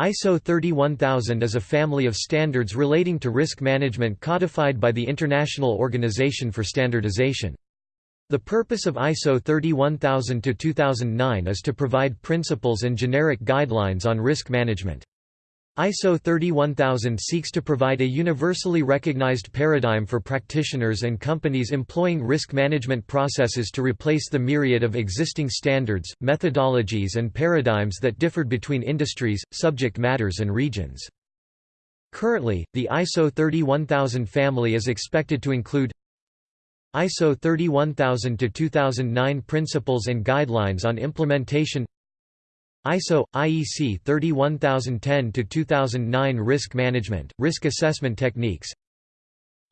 ISO 31000 is a family of standards relating to risk management codified by the International Organization for Standardization. The purpose of ISO 31000-2009 is to provide principles and generic guidelines on risk management. ISO 31000 seeks to provide a universally recognized paradigm for practitioners and companies employing risk management processes to replace the myriad of existing standards, methodologies and paradigms that differed between industries, subject matters and regions. Currently, the ISO 31000 family is expected to include ISO 31000-2009 Principles and Guidelines on Implementation ISO IEC 31010-2009 Risk Management Risk Assessment Techniques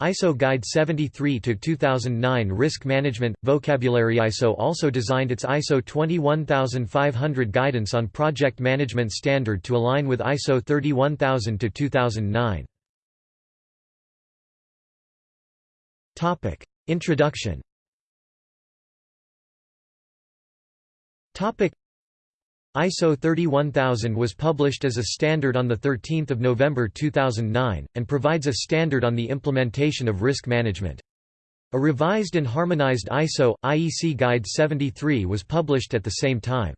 ISO Guide 73 to 2009 Risk Management Vocabulary ISO also designed its ISO 21500 guidance on project management standard to align with ISO 31000 to 2009 Topic: Introduction. Topic: ISO 31000 was published as a standard on 13 November 2009, and provides a standard on the implementation of risk management. A revised and harmonized ISO, IEC Guide 73 was published at the same time.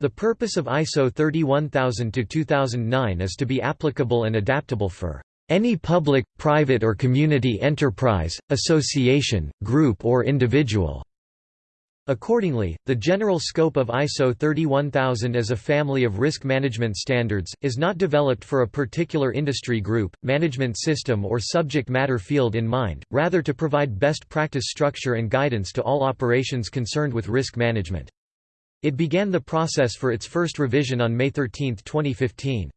The purpose of ISO 31000-2009 is to be applicable and adaptable for any public, private or community enterprise, association, group or individual Accordingly, the general scope of ISO 31000 as a family of risk management standards, is not developed for a particular industry group, management system or subject matter field in mind, rather to provide best practice structure and guidance to all operations concerned with risk management. It began the process for its first revision on May 13, 2015.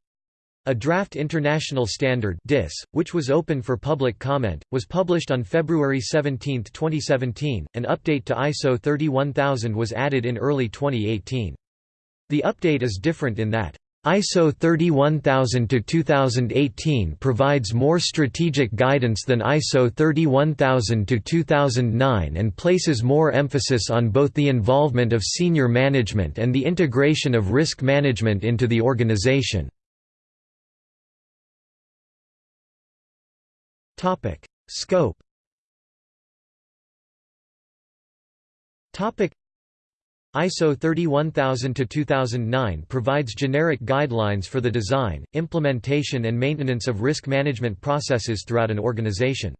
A draft international standard DIS, which was open for public comment, was published on February 17, 2017. An update to ISO 31000 was added in early 2018. The update is different in that ISO 31000-2018 provides more strategic guidance than ISO 31000-2009 and places more emphasis on both the involvement of senior management and the integration of risk management into the organization. Topic: Scope. Topic: ISO 31000-2009 provides generic guidelines for the design, implementation and maintenance of risk management processes throughout an organization.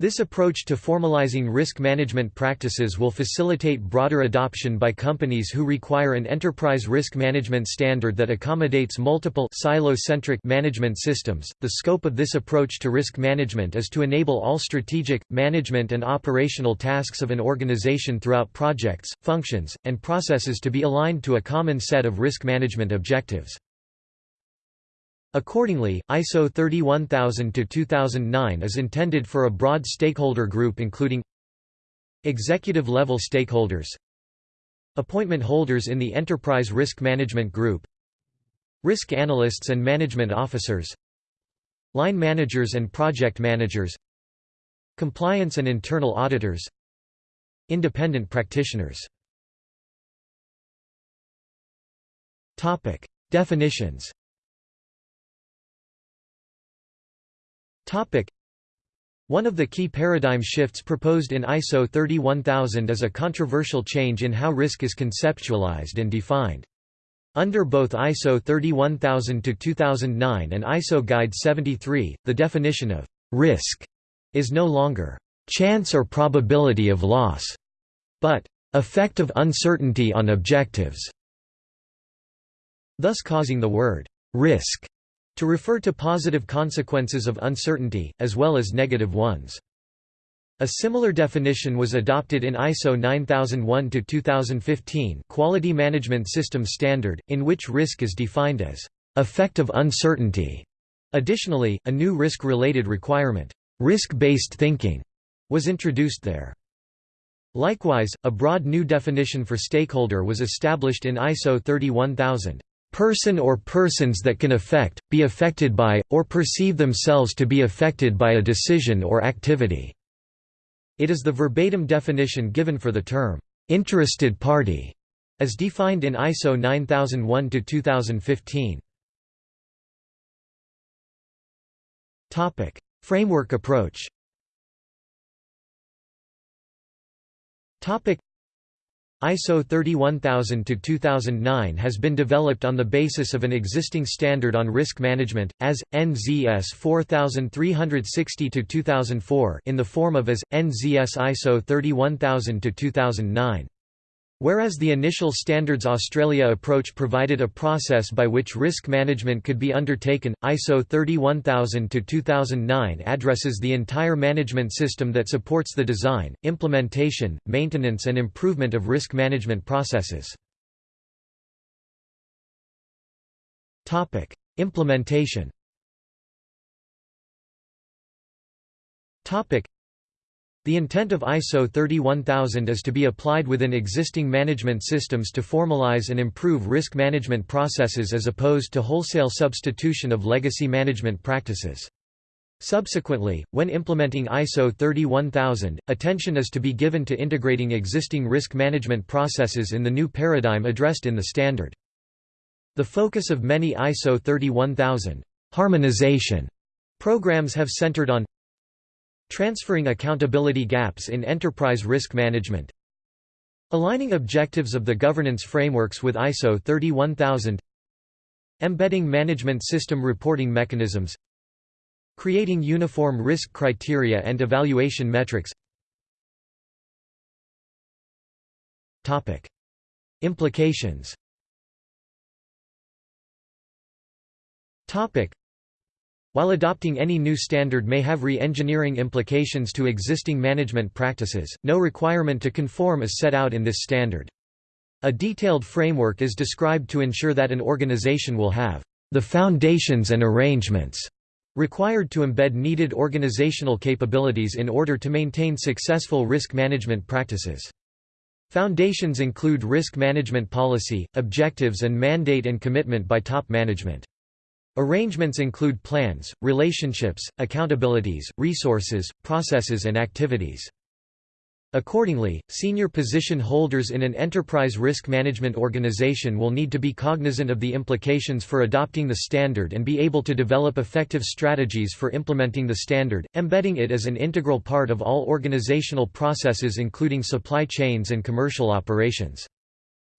This approach to formalizing risk management practices will facilitate broader adoption by companies who require an enterprise risk management standard that accommodates multiple silo-centric management systems. The scope of this approach to risk management is to enable all strategic, management and operational tasks of an organization throughout projects, functions, and processes to be aligned to a common set of risk management objectives. Accordingly, ISO 31000-2009 is intended for a broad stakeholder group including Executive-level stakeholders Appointment holders in the Enterprise Risk Management Group Risk analysts and management officers Line managers and project managers Compliance and internal auditors Independent practitioners. Definitions One of the key paradigm shifts proposed in ISO 31000 is a controversial change in how risk is conceptualized and defined. Under both ISO 31000-2009 and ISO Guide 73, the definition of «risk» is no longer «chance or probability of loss», but «effect of uncertainty on objectives», thus causing the word «risk» to refer to positive consequences of uncertainty, as well as negative ones. A similar definition was adopted in ISO 9001-2015 Quality Management System Standard, in which risk is defined as effect of uncertainty. Additionally, a new risk-related requirement, risk-based thinking, was introduced there. Likewise, a broad new definition for stakeholder was established in ISO 31000 person or persons that can affect, be affected by, or perceive themselves to be affected by a decision or activity." It is the verbatim definition given for the term, "...interested party", as defined in ISO 9001-2015. Framework approach ISO 31000-2009 has been developed on the basis of an existing standard on risk management, as, NZS 4360-2004 in the form of as, NZS ISO 31000-2009. Whereas the initial Standards Australia approach provided a process by which risk management could be undertaken, ISO 31000-2009 addresses the entire management system that supports the design, implementation, maintenance and improvement of risk management processes. Implementation the intent of ISO 31000 is to be applied within existing management systems to formalize and improve risk management processes as opposed to wholesale substitution of legacy management practices. Subsequently, when implementing ISO 31000, attention is to be given to integrating existing risk management processes in the new paradigm addressed in the standard. The focus of many ISO 31000 harmonization programs have centered on Transferring accountability gaps in enterprise risk management. Aligning objectives of the governance frameworks with ISO 31000 Embedding management system reporting mechanisms. Creating uniform risk criteria and evaluation metrics. Implications while adopting any new standard may have re-engineering implications to existing management practices, no requirement to conform is set out in this standard. A detailed framework is described to ensure that an organization will have the foundations and arrangements required to embed needed organizational capabilities in order to maintain successful risk management practices. Foundations include risk management policy, objectives and mandate and commitment by top management. Arrangements include plans, relationships, accountabilities, resources, processes and activities. Accordingly, senior position holders in an enterprise risk management organization will need to be cognizant of the implications for adopting the standard and be able to develop effective strategies for implementing the standard, embedding it as an integral part of all organizational processes including supply chains and commercial operations.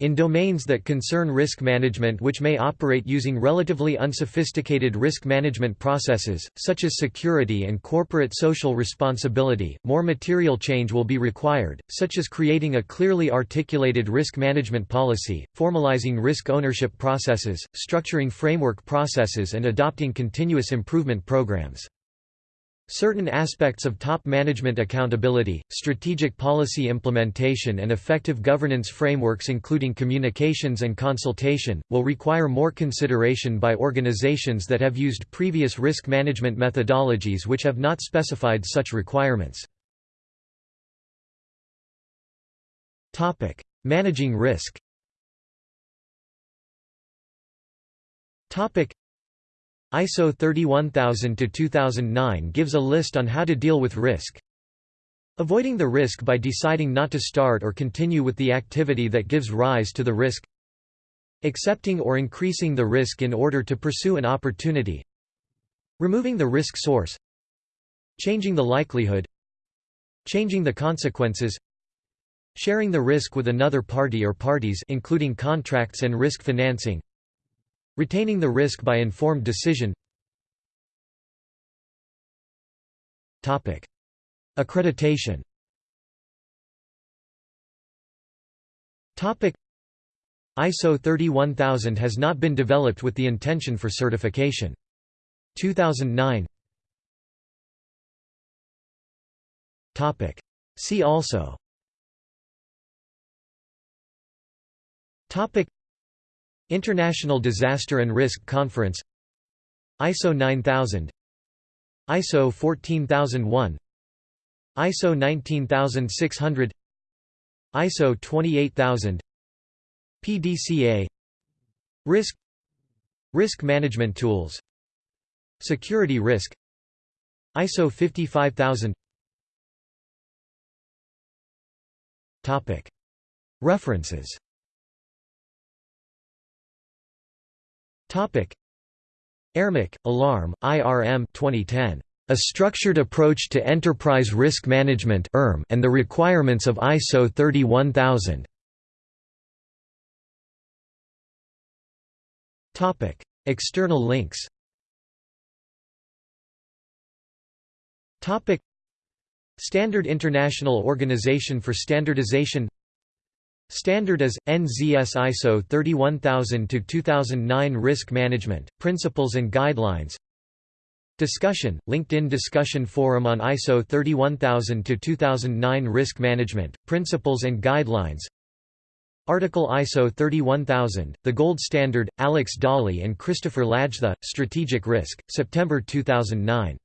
In domains that concern risk management which may operate using relatively unsophisticated risk management processes, such as security and corporate social responsibility, more material change will be required, such as creating a clearly articulated risk management policy, formalizing risk ownership processes, structuring framework processes and adopting continuous improvement programs. Certain aspects of top management accountability, strategic policy implementation and effective governance frameworks including communications and consultation, will require more consideration by organizations that have used previous risk management methodologies which have not specified such requirements. Managing risk ISO 31000-2009 gives a list on how to deal with risk. Avoiding the risk by deciding not to start or continue with the activity that gives rise to the risk. Accepting or increasing the risk in order to pursue an opportunity. Removing the risk source. Changing the likelihood. Changing the consequences. Sharing the risk with another party or parties including contracts and risk financing. Retaining the risk by informed decision Topic. Accreditation Topic. ISO 31000 has not been developed with the intention for certification. 2009 Topic. See also International Disaster and Risk Conference ISO 9000 ISO 14001 ISO 19600 ISO 28000 PDCA Risk Risk Management Tools Security Risk ISO 55000 References Topic: AIRMIC, Alarm, IRM 2010. A Structured Approach to Enterprise Risk Management and the Requirements of ISO 31000. Topic: External links. Topic: Standard International Organization for Standardization Standard as NZS ISO 31000-2009 Risk Management, Principles and Guidelines. Discussion, LinkedIn discussion forum on ISO 31000-2009 Risk Management, Principles and Guidelines. Article ISO 31000, The Gold Standard, Alex Dali and Christopher Lajtha, Strategic Risk, September 2009